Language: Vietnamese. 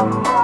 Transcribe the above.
Alright.